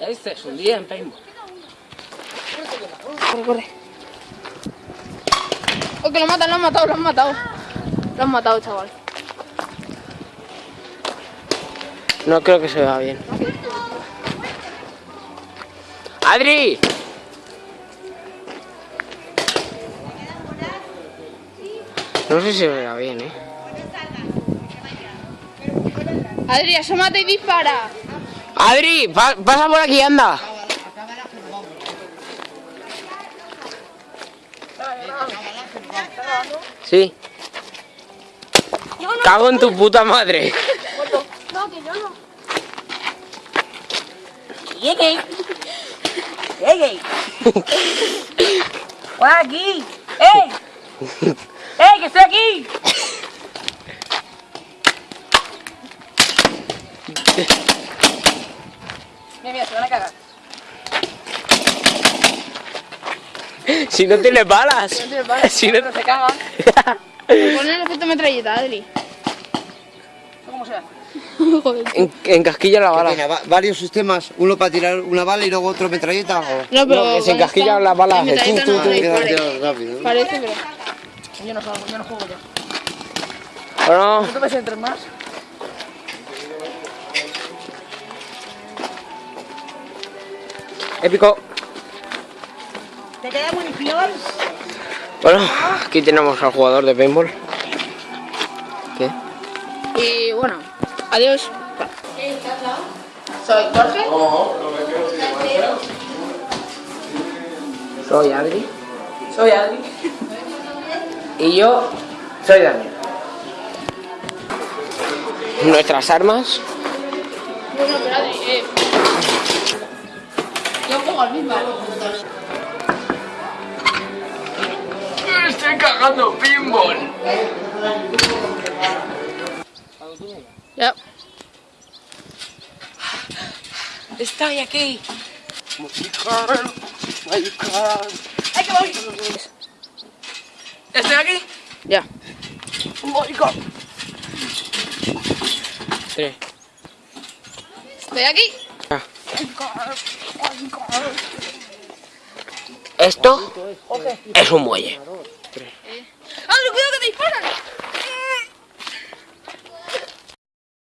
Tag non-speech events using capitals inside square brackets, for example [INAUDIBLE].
Este es un día en paintball. Corre, corre. Oh, que lo matan, lo han matado, lo han matado. Lo han matado, chaval. No creo que se vea bien. ¡Adri! No sé si se vea bien, ¿eh? Adri, asómate y dispara. ¡Adri! pa- ¡Pasa por aquí, anda! Sí. Cago en tu puta madre. No, que yo no. Llegué. Llegué. ¡Hola aquí! ¡Ey! ¡Ey, que estoy aquí! Mira, mira, se van a cagar. Si no tienes balas. tienes balas. Si no Pero se cagan. Pon el efecto metralleta, Adri. ¿Esto cómo se hace? [LAUGHS] En, encasquilla la bala. Tiene va- varios sistemas, uno para tirar una bala y luego otro metralleta. O... No, pero. No, que se con encasquilla esta, la bala, el hace tú, metralleta tú, no tú. dispare. Queda- queda rápido. ¿no? Parece, pero. Yo no salgo, yo no juego ya. Bueno, ¿Tú ves entre más? Épico. ¿Te queda munición? Bueno, aquí tenemos al jugador de paintball. ¿Qué? Y bueno, adiós. Soy Jorge. Soy Adri. Soy Adri. Y yo soy Daniel. Nuestras armas. Bueno, pero Adri, eh. Yo juego al mismo. Estoy cagando pinball. Ya. Estoy aquí. ¡Ay, que voy! ¿Estoy aquí? Ya. Tres. Estoy aquí. Esto es un muelle.